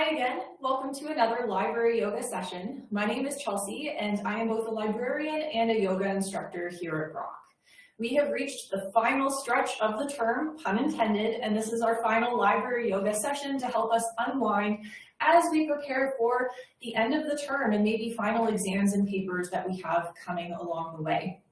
Hi again, welcome to another library yoga session. My name is Chelsea and I am both a librarian and a yoga instructor here at Rock. We have reached the final stretch of the term, pun intended, and this is our final library yoga session to help us unwind as we prepare for the end of the term and maybe final exams and papers that we have coming along the way.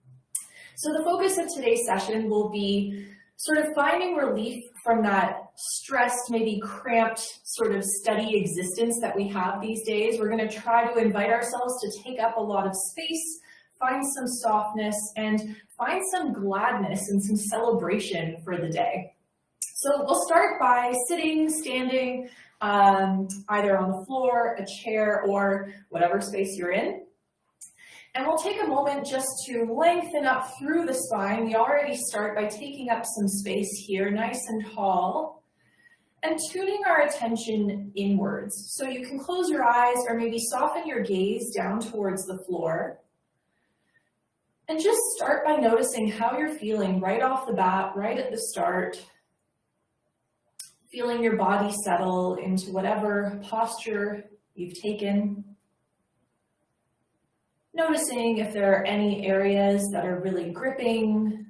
So the focus of today's session will be sort of finding relief from that stressed, maybe cramped sort of study existence that we have these days. We're going to try to invite ourselves to take up a lot of space, find some softness, and find some gladness and some celebration for the day. So we'll start by sitting, standing, um, either on the floor, a chair, or whatever space you're in. And we'll take a moment just to lengthen up through the spine. We already start by taking up some space here, nice and tall, and tuning our attention inwards. So you can close your eyes or maybe soften your gaze down towards the floor. And just start by noticing how you're feeling right off the bat, right at the start. Feeling your body settle into whatever posture you've taken. Noticing if there are any areas that are really gripping,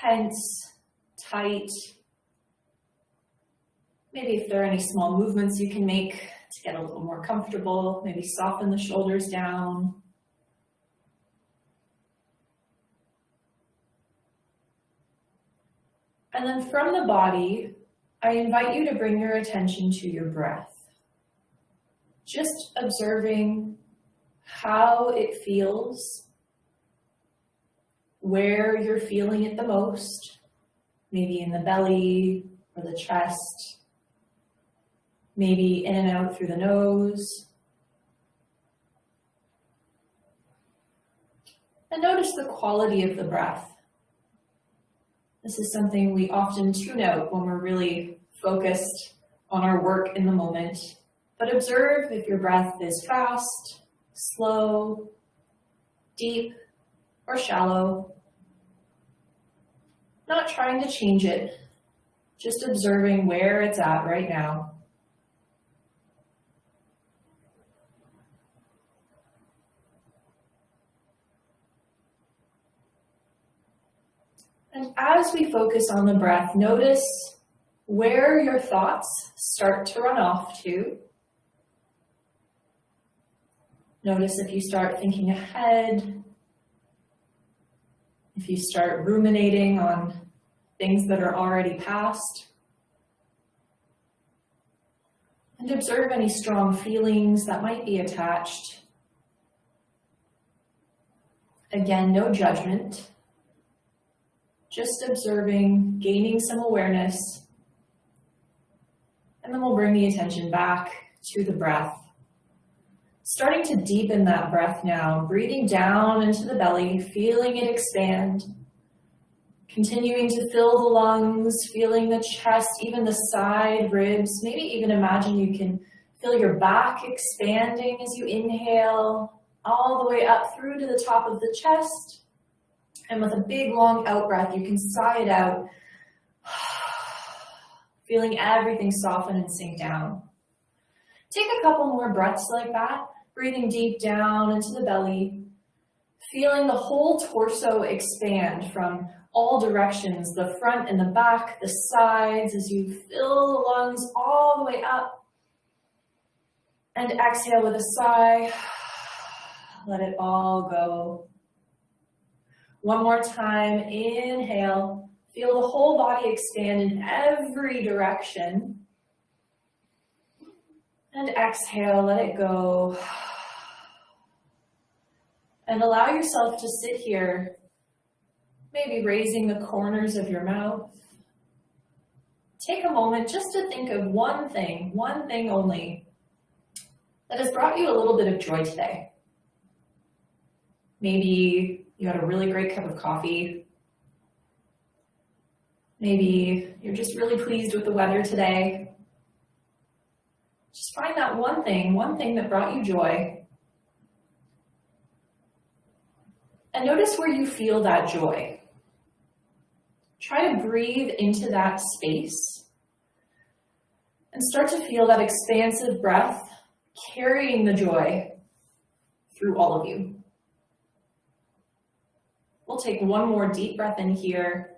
tense, tight. Maybe if there are any small movements you can make to get a little more comfortable, maybe soften the shoulders down. And then from the body, I invite you to bring your attention to your breath. Just observing how it feels, where you're feeling it the most, maybe in the belly or the chest, maybe in and out through the nose. And notice the quality of the breath. This is something we often tune out when we're really focused on our work in the moment. But observe if your breath is fast, slow, deep, or shallow. Not trying to change it, just observing where it's at right now. And as we focus on the breath, notice where your thoughts start to run off to. Notice if you start thinking ahead, if you start ruminating on things that are already past, and observe any strong feelings that might be attached. Again, no judgment, just observing, gaining some awareness, and then we'll bring the attention back to the breath starting to deepen that breath now, breathing down into the belly, feeling it expand, continuing to fill the lungs, feeling the chest, even the side ribs. Maybe even imagine you can feel your back expanding as you inhale all the way up through to the top of the chest. And with a big long out breath, you can sigh it out, feeling everything soften and sink down. Take a couple more breaths like that breathing deep down into the belly, feeling the whole torso expand from all directions, the front and the back, the sides, as you fill the lungs all the way up. And exhale with a sigh. Let it all go. One more time, inhale. Feel the whole body expand in every direction. And exhale, let it go and allow yourself to sit here, maybe raising the corners of your mouth. Take a moment just to think of one thing, one thing only, that has brought you a little bit of joy today. Maybe you had a really great cup of coffee. Maybe you're just really pleased with the weather today. Just find that one thing, one thing that brought you joy, And notice where you feel that joy. Try to breathe into that space. And start to feel that expansive breath carrying the joy through all of you. We'll take one more deep breath in here.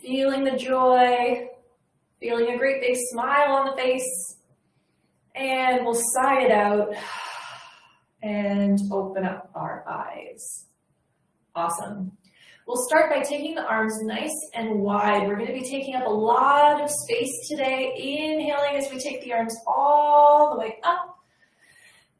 Feeling the joy, feeling a great big smile on the face. And we'll sigh it out and open up our eyes. Awesome. We'll start by taking the arms nice and wide. We're gonna be taking up a lot of space today. Inhaling as we take the arms all the way up.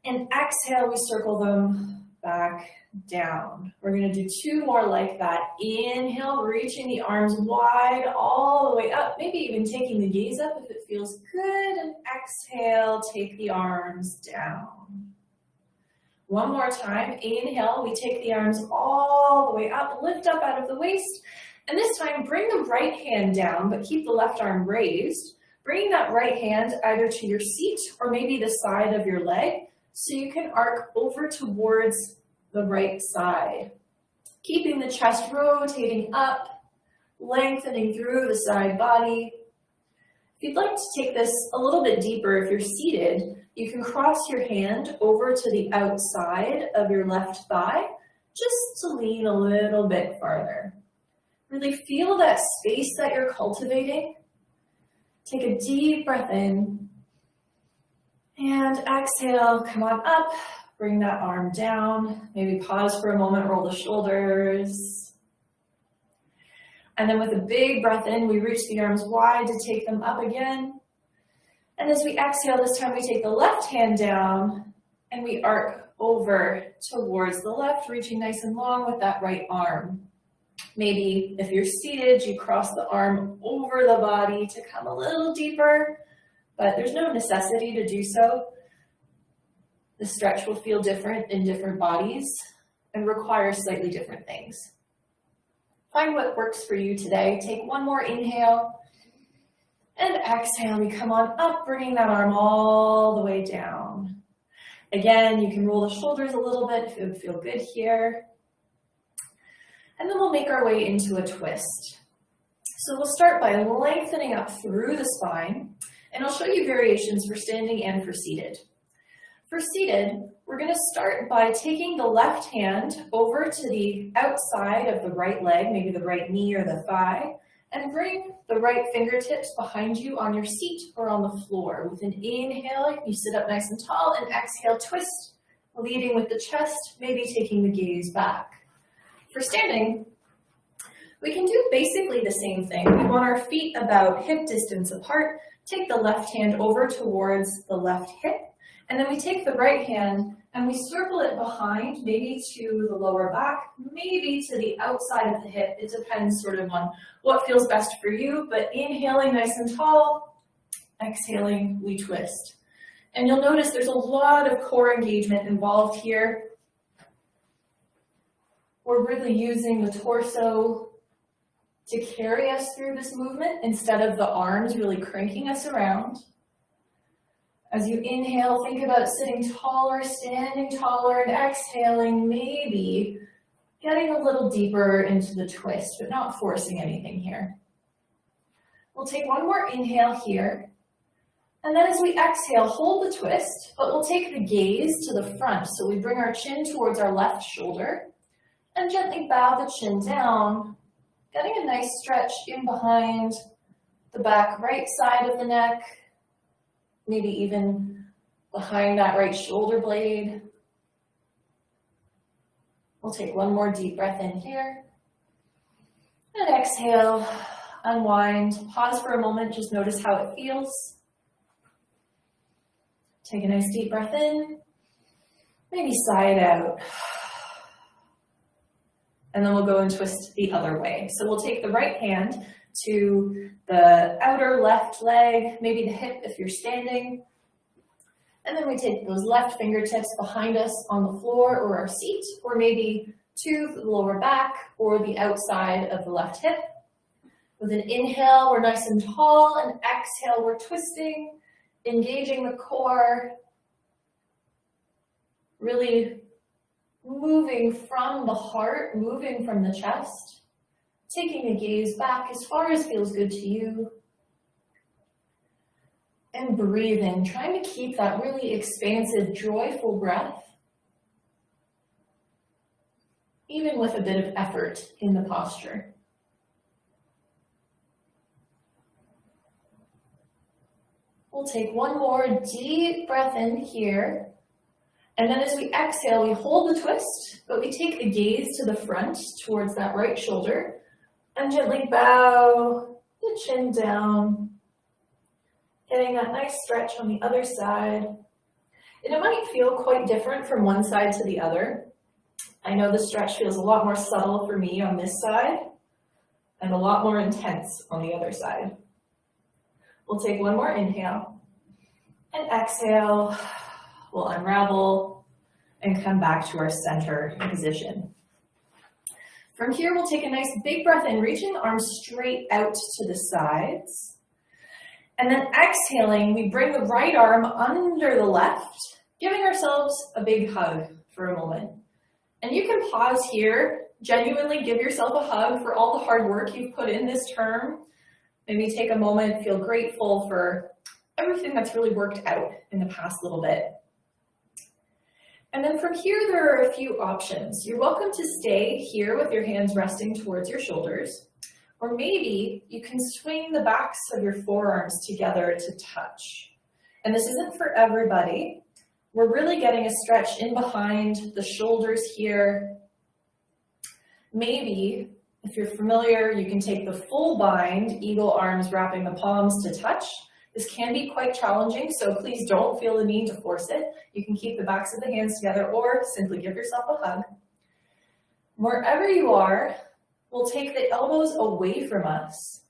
And exhale, we circle them back down. We're gonna do two more like that. Inhale, reaching the arms wide all the way up, maybe even taking the gaze up if it feels good. And exhale, take the arms down. One more time, inhale, we take the arms all the way up, lift up out of the waist. And this time, bring the right hand down, but keep the left arm raised. Bringing that right hand either to your seat or maybe the side of your leg so you can arc over towards the right side. Keeping the chest rotating up, lengthening through the side body. If you'd like to take this a little bit deeper, if you're seated, you can cross your hand over to the outside of your left thigh, just to lean a little bit farther. Really feel that space that you're cultivating. Take a deep breath in. And exhale, come on up, Bring that arm down, maybe pause for a moment, roll the shoulders. And then with a big breath in, we reach the arms wide to take them up again. And as we exhale, this time we take the left hand down and we arc over towards the left, reaching nice and long with that right arm. Maybe if you're seated, you cross the arm over the body to come a little deeper, but there's no necessity to do so. The stretch will feel different in different bodies and require slightly different things. Find what works for you today. Take one more inhale and exhale. We come on up, bringing that arm all the way down. Again, you can roll the shoulders a little bit if it would feel good here. And then we'll make our way into a twist. So we'll start by lengthening up through the spine, and I'll show you variations for standing and for seated. For seated, we're going to start by taking the left hand over to the outside of the right leg, maybe the right knee or the thigh, and bring the right fingertips behind you on your seat or on the floor. With an inhale, you sit up nice and tall, and exhale, twist, leading with the chest, maybe taking the gaze back. For standing, we can do basically the same thing. We want our feet about hip distance apart, take the left hand over towards the left hip, and then we take the right hand and we circle it behind, maybe to the lower back, maybe to the outside of the hip. It depends sort of on what feels best for you, but inhaling nice and tall, exhaling, we twist. And you'll notice there's a lot of core engagement involved here. We're really using the torso to carry us through this movement instead of the arms really cranking us around. As you inhale, think about sitting taller, standing taller, and exhaling, maybe getting a little deeper into the twist, but not forcing anything here. We'll take one more inhale here. And then as we exhale, hold the twist, but we'll take the gaze to the front. So we bring our chin towards our left shoulder and gently bow the chin down, getting a nice stretch in behind the back right side of the neck, maybe even behind that right shoulder blade. We'll take one more deep breath in here. And exhale, unwind, pause for a moment, just notice how it feels. Take a nice deep breath in, maybe sigh it out. And then we'll go and twist the other way. So we'll take the right hand to the outer left leg, maybe the hip if you're standing. And then we take those left fingertips behind us on the floor or our seat, or maybe to the lower back or the outside of the left hip. With an inhale, we're nice and tall, and exhale, we're twisting, engaging the core, really moving from the heart, moving from the chest taking a gaze back as far as feels good to you. And breathing, trying to keep that really expansive, joyful breath, even with a bit of effort in the posture. We'll take one more deep breath in here. And then as we exhale, we hold the twist, but we take the gaze to the front towards that right shoulder and gently bow the chin down, getting that nice stretch on the other side. And it might feel quite different from one side to the other. I know the stretch feels a lot more subtle for me on this side and a lot more intense on the other side. We'll take one more inhale and exhale. We'll unravel and come back to our center position. From here, we'll take a nice big breath in, reaching arms straight out to the sides. And then exhaling, we bring the right arm under the left, giving ourselves a big hug for a moment. And you can pause here, genuinely give yourself a hug for all the hard work you've put in this term. Maybe take a moment, feel grateful for everything that's really worked out in the past little bit. And then from here, there are a few options. You're welcome to stay here with your hands resting towards your shoulders, or maybe you can swing the backs of your forearms together to touch. And this isn't for everybody. We're really getting a stretch in behind the shoulders here. Maybe, if you're familiar, you can take the full bind, eagle arms wrapping the palms to touch, this can be quite challenging, so please don't feel the need to force it. You can keep the backs of the hands together or simply give yourself a hug. Wherever you are, we'll take the elbows away from us.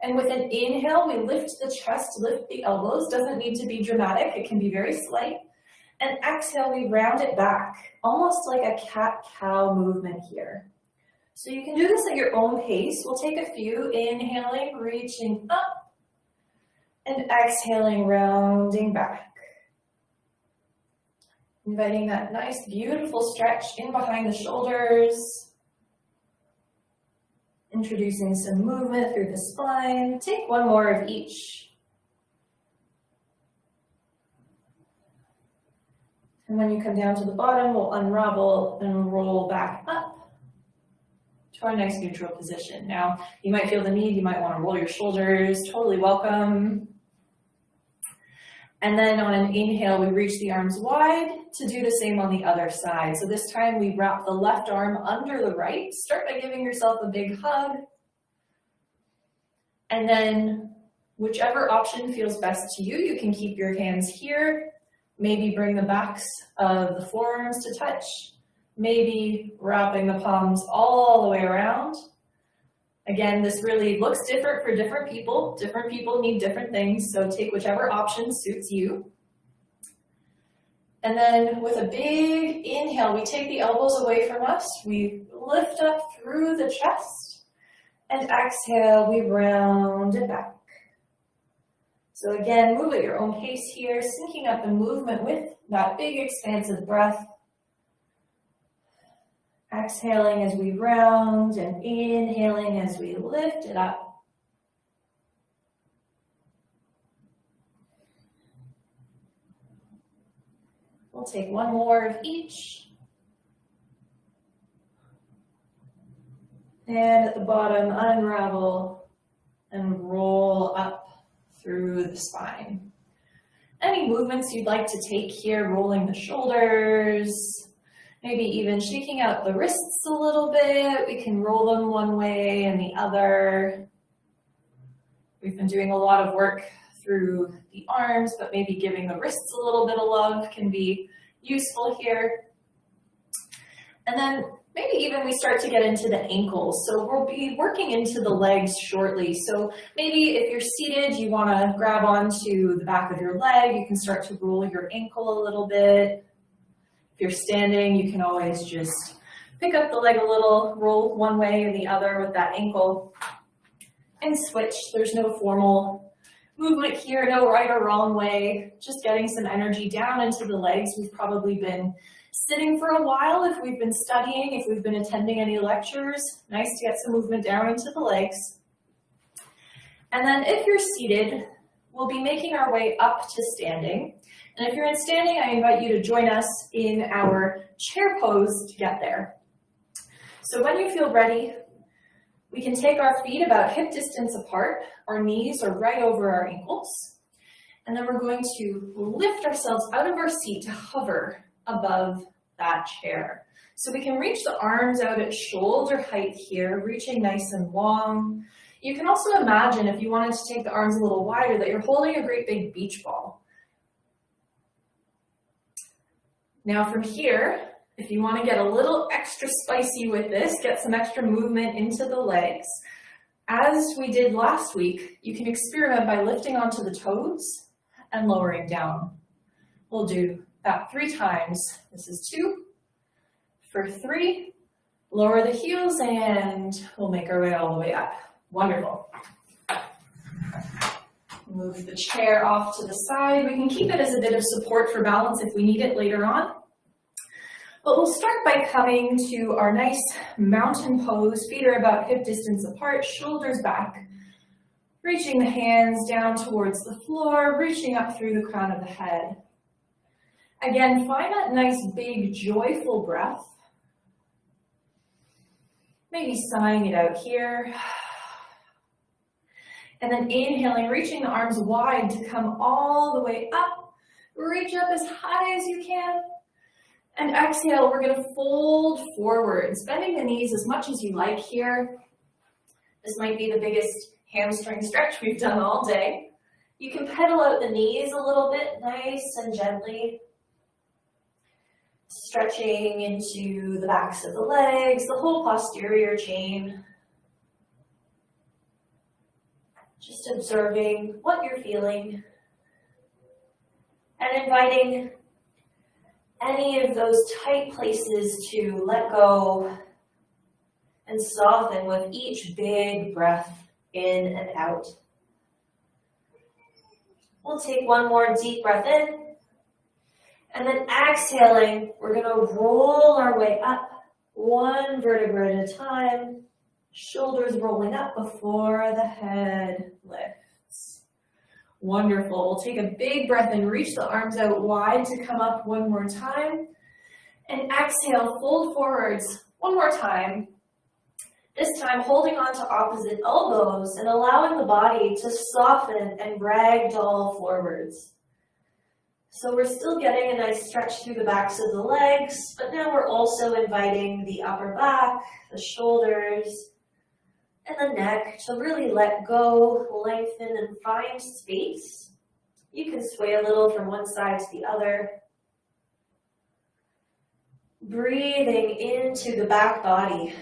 And with an inhale, we lift the chest, lift the elbows. Doesn't need to be dramatic. It can be very slight. And exhale, we round it back, almost like a cat-cow movement here. So you can do this at your own pace. We'll take a few, inhaling, reaching up, and exhaling, rounding back. Inviting that nice, beautiful stretch in behind the shoulders. Introducing some movement through the spine. Take one more of each. And when you come down to the bottom, we'll unravel and roll back up to our nice neutral position. Now, you might feel the need, you might want to roll your shoulders, totally welcome. And then on an inhale, we reach the arms wide to do the same on the other side. So this time we wrap the left arm under the right. Start by giving yourself a big hug. And then whichever option feels best to you, you can keep your hands here. Maybe bring the backs of the forearms to touch. Maybe wrapping the palms all the way around. Again, this really looks different for different people. Different people need different things, so take whichever option suits you. And then with a big inhale, we take the elbows away from us. We lift up through the chest. And exhale, we round it back. So again, move at your own pace here, syncing up the movement with that big expansive breath. Exhaling as we round and inhaling as we lift it up. We'll take one more of each. And at the bottom, unravel and roll up through the spine. Any movements you'd like to take here, rolling the shoulders, maybe even shaking out the wrists a little bit. We can roll them one way and the other. We've been doing a lot of work through the arms, but maybe giving the wrists a little bit of love can be useful here. And then maybe even we start to get into the ankles. So we'll be working into the legs shortly. So maybe if you're seated, you wanna grab onto the back of your leg, you can start to roll your ankle a little bit you're standing, you can always just pick up the leg a little, roll one way or the other with that ankle, and switch. There's no formal movement here, no right or wrong way, just getting some energy down into the legs. We've probably been sitting for a while if we've been studying, if we've been attending any lectures. Nice to get some movement down into the legs. And then if you're seated, we'll be making our way up to standing. And if you're in standing, I invite you to join us in our chair pose to get there. So when you feel ready, we can take our feet about hip distance apart. Our knees are right over our ankles. And then we're going to lift ourselves out of our seat to hover above that chair. So we can reach the arms out at shoulder height here, reaching nice and long. You can also imagine if you wanted to take the arms a little wider that you're holding a great big beach ball. Now from here, if you want to get a little extra spicy with this, get some extra movement into the legs, as we did last week, you can experiment by lifting onto the toes and lowering down. We'll do that three times. This is two. For three, lower the heels and we'll make our way all the way up. Wonderful. Move the chair off to the side. We can keep it as a bit of support for balance if we need it later on. But we'll start by coming to our nice mountain pose. Feet are about hip distance apart, shoulders back. Reaching the hands down towards the floor, reaching up through the crown of the head. Again, find that nice big joyful breath. Maybe sighing it out here. And then inhaling, reaching the arms wide to come all the way up. Reach up as high as you can. And exhale, we're gonna fold forwards, bending the knees as much as you like here. This might be the biggest hamstring stretch we've done all day. You can pedal out the knees a little bit, nice and gently. Stretching into the backs of the legs, the whole posterior chain. Just observing what you're feeling and inviting any of those tight places to let go and soften with each big breath in and out. We'll take one more deep breath in. And then exhaling, we're to roll our way up one vertebra at a time, shoulders rolling up before the head lifts. Wonderful. We'll take a big breath and reach the arms out wide to come up one more time. And exhale, fold forwards one more time. This time holding on to opposite elbows and allowing the body to soften and ragdoll forwards. So we're still getting a nice stretch through the backs of the legs, but now we're also inviting the upper back, the shoulders, and the neck to really let go, lengthen, and find space. You can sway a little from one side to the other. Breathing into the back body.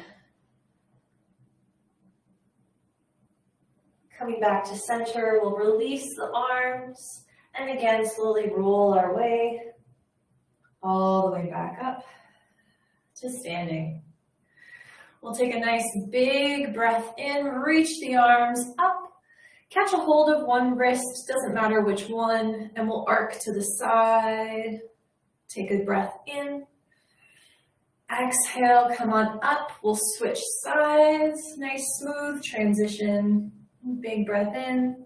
Coming back to center, we'll release the arms and again slowly roll our way all the way back up to standing. We'll take a nice big breath in, reach the arms up, catch a hold of one wrist, doesn't matter which one, and we'll arc to the side. Take a breath in. Exhale, come on up. We'll switch sides. Nice smooth transition. Big breath in.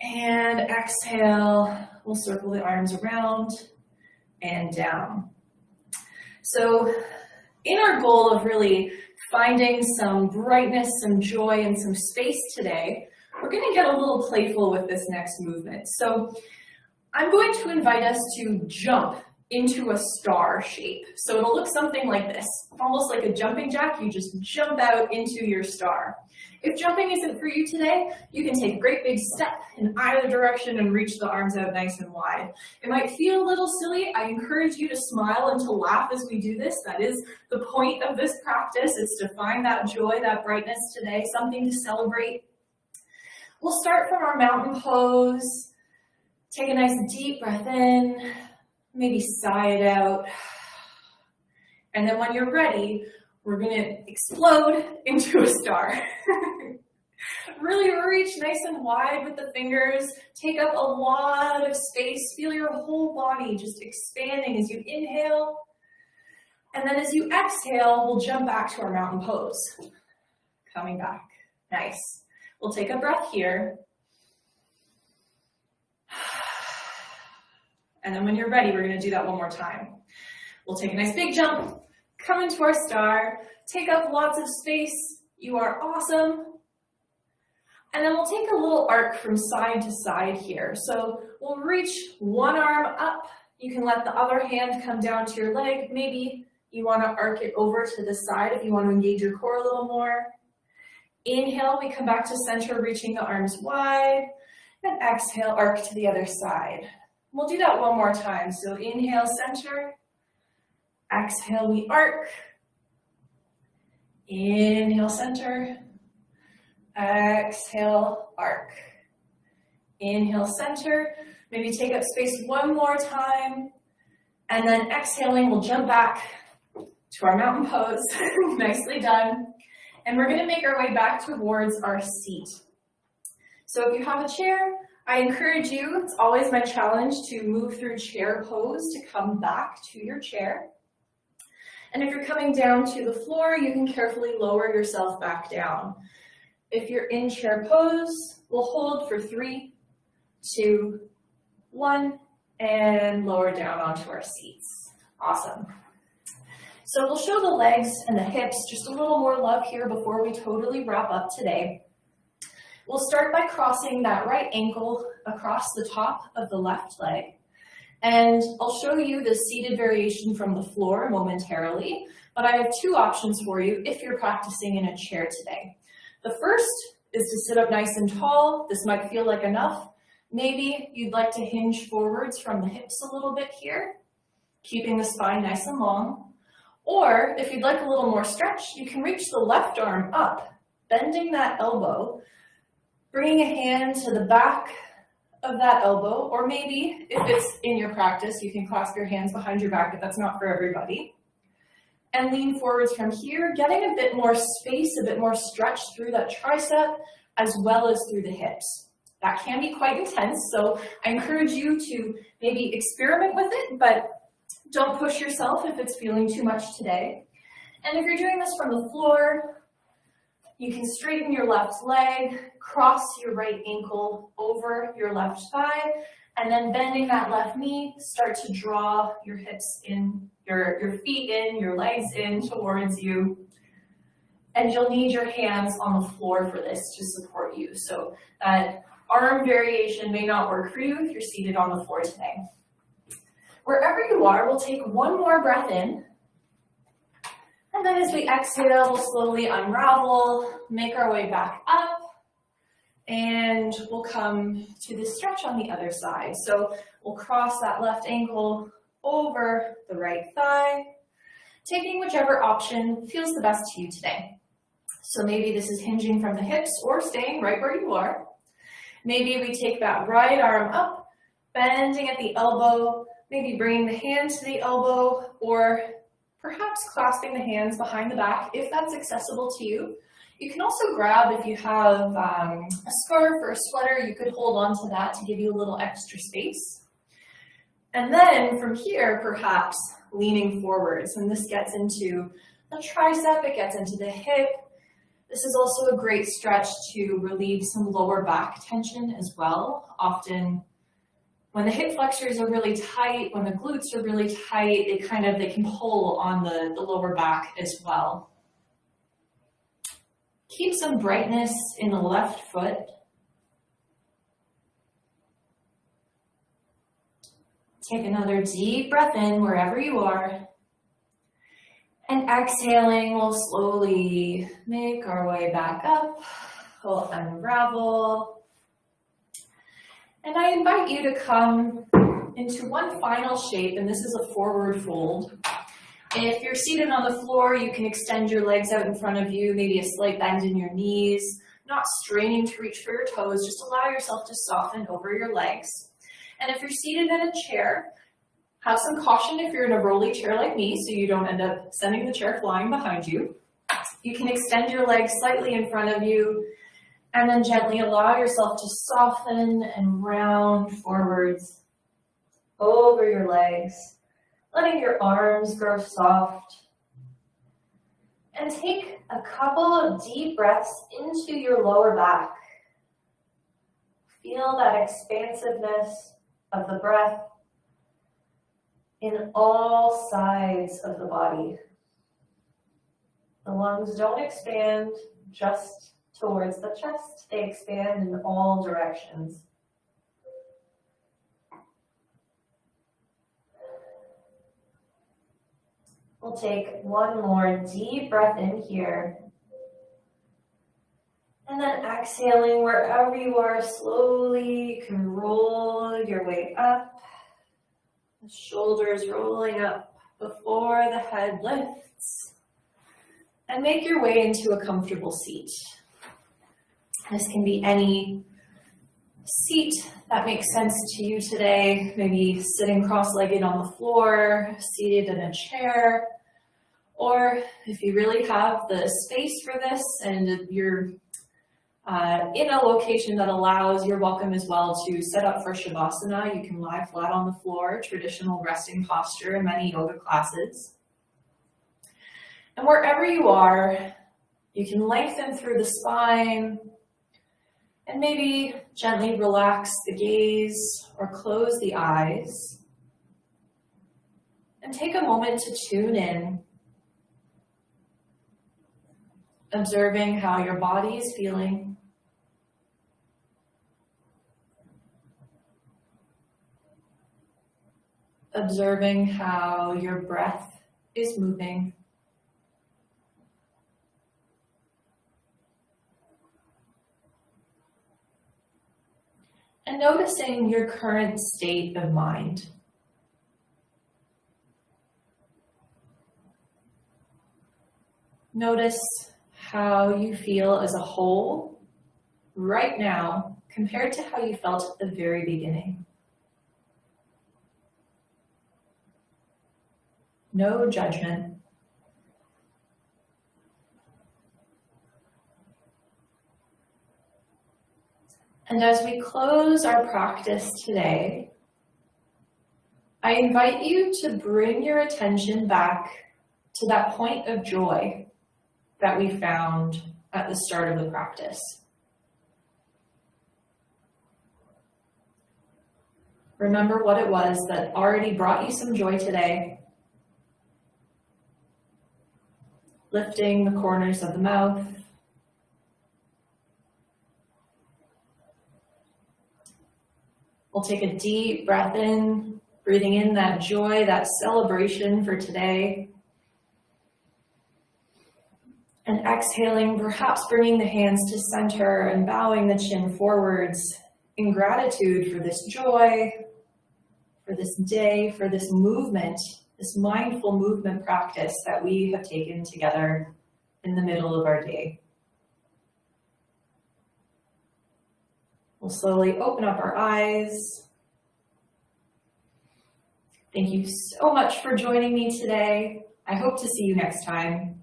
And exhale, we'll circle the arms around and down. So in our goal of really finding some brightness, some joy, and some space today, we're going to get a little playful with this next movement. So I'm going to invite us to jump into a star shape. So it'll look something like this, almost like a jumping jack. You just jump out into your star. If jumping isn't for you today, you can take a great big step in either direction and reach the arms out nice and wide. It might feel a little silly. I encourage you to smile and to laugh as we do this. That is the point of this practice. It's to find that joy, that brightness today, something to celebrate. We'll start from our mountain pose. Take a nice deep breath in, maybe sigh it out. And then when you're ready, we're gonna explode into a star. really reach nice and wide with the fingers. Take up a lot of space. Feel your whole body just expanding as you inhale. And then as you exhale, we'll jump back to our mountain pose. Coming back. Nice. We'll take a breath here. And then when you're ready, we're gonna do that one more time. We'll take a nice big jump, come into our star, take up lots of space. You are awesome. And then we'll take a little arc from side to side here. So we'll reach one arm up. You can let the other hand come down to your leg. Maybe you want to arc it over to the side if you want to engage your core a little more. Inhale, we come back to center, reaching the arms wide. And exhale, arc to the other side. We'll do that one more time. So inhale, center. Exhale, we arc. Inhale, center. Exhale, arc. Inhale, center. Maybe take up space one more time. And then exhaling, we'll jump back to our mountain pose. Nicely done. And we're gonna make our way back towards our seat. So if you have a chair, I encourage you, it's always my challenge to move through chair pose to come back to your chair. And if you're coming down to the floor, you can carefully lower yourself back down. If you're in chair pose, we'll hold for three, two, one, and lower down onto our seats. Awesome. So we'll show the legs and the hips just a little more love here before we totally wrap up today. We'll start by crossing that right ankle across the top of the left leg. And I'll show you the seated variation from the floor momentarily, but I have two options for you if you're practicing in a chair today. The first is to sit up nice and tall. This might feel like enough. Maybe you'd like to hinge forwards from the hips a little bit here, keeping the spine nice and long. Or if you'd like a little more stretch, you can reach the left arm up, bending that elbow, bringing a hand to the back of that elbow, or maybe if it's in your practice, you can clasp your hands behind your back, but that's not for everybody and lean forwards from here, getting a bit more space, a bit more stretch through that tricep, as well as through the hips. That can be quite intense, so I encourage you to maybe experiment with it, but don't push yourself if it's feeling too much today. And if you're doing this from the floor, you can straighten your left leg, cross your right ankle over your left thigh, and then bending that left knee, start to draw your hips in your, your feet in, your legs in towards you. And you'll need your hands on the floor for this to support you. So that arm variation may not work for you if you're seated on the floor today. Wherever you are, we'll take one more breath in. And then as we exhale, we'll slowly unravel, make our way back up, and we'll come to the stretch on the other side. So we'll cross that left ankle, over the right thigh, taking whichever option feels the best to you today. So maybe this is hinging from the hips or staying right where you are. Maybe we take that right arm up, bending at the elbow, maybe bringing the hand to the elbow, or perhaps clasping the hands behind the back if that's accessible to you. You can also grab, if you have um, a scarf or a sweater, you could hold on to that to give you a little extra space. And then from here, perhaps leaning forwards, and this gets into the tricep, it gets into the hip. This is also a great stretch to relieve some lower back tension as well. Often when the hip flexors are really tight, when the glutes are really tight, they kind of, they can pull on the, the lower back as well. Keep some brightness in the left foot. Take another deep breath in wherever you are. And exhaling, we'll slowly make our way back up. We'll unravel. And I invite you to come into one final shape, and this is a forward fold. If you're seated on the floor, you can extend your legs out in front of you, maybe a slight bend in your knees, not straining to reach for your toes, just allow yourself to soften over your legs. And if you're seated in a chair, have some caution if you're in a rolly chair like me so you don't end up sending the chair flying behind you. You can extend your legs slightly in front of you and then gently allow yourself to soften and round forwards over your legs, letting your arms grow soft. And take a couple of deep breaths into your lower back. Feel that expansiveness of the breath in all sides of the body. The lungs don't expand just towards the chest, they expand in all directions. We'll take one more deep breath in here. And then exhaling wherever you are, slowly you can roll your way up. The shoulders rolling up before the head lifts. And make your way into a comfortable seat. This can be any seat that makes sense to you today, maybe sitting cross-legged on the floor, seated in a chair, or if you really have the space for this and you're uh, in a location that allows, you're welcome as well to set up for Shavasana. You can lie flat on the floor, traditional resting posture in many yoga classes. And wherever you are, you can lengthen through the spine, and maybe gently relax the gaze or close the eyes. And take a moment to tune in, observing how your body is feeling. Observing how your breath is moving. And noticing your current state of mind. Notice how you feel as a whole right now compared to how you felt at the very beginning. No judgment. And as we close our practice today, I invite you to bring your attention back to that point of joy that we found at the start of the practice. Remember what it was that already brought you some joy today. Lifting the corners of the mouth, We'll take a deep breath in, breathing in that joy, that celebration for today. And exhaling, perhaps bringing the hands to center and bowing the chin forwards in gratitude for this joy, for this day, for this movement, this mindful movement practice that we have taken together in the middle of our day. We'll slowly open up our eyes. Thank you so much for joining me today. I hope to see you next time.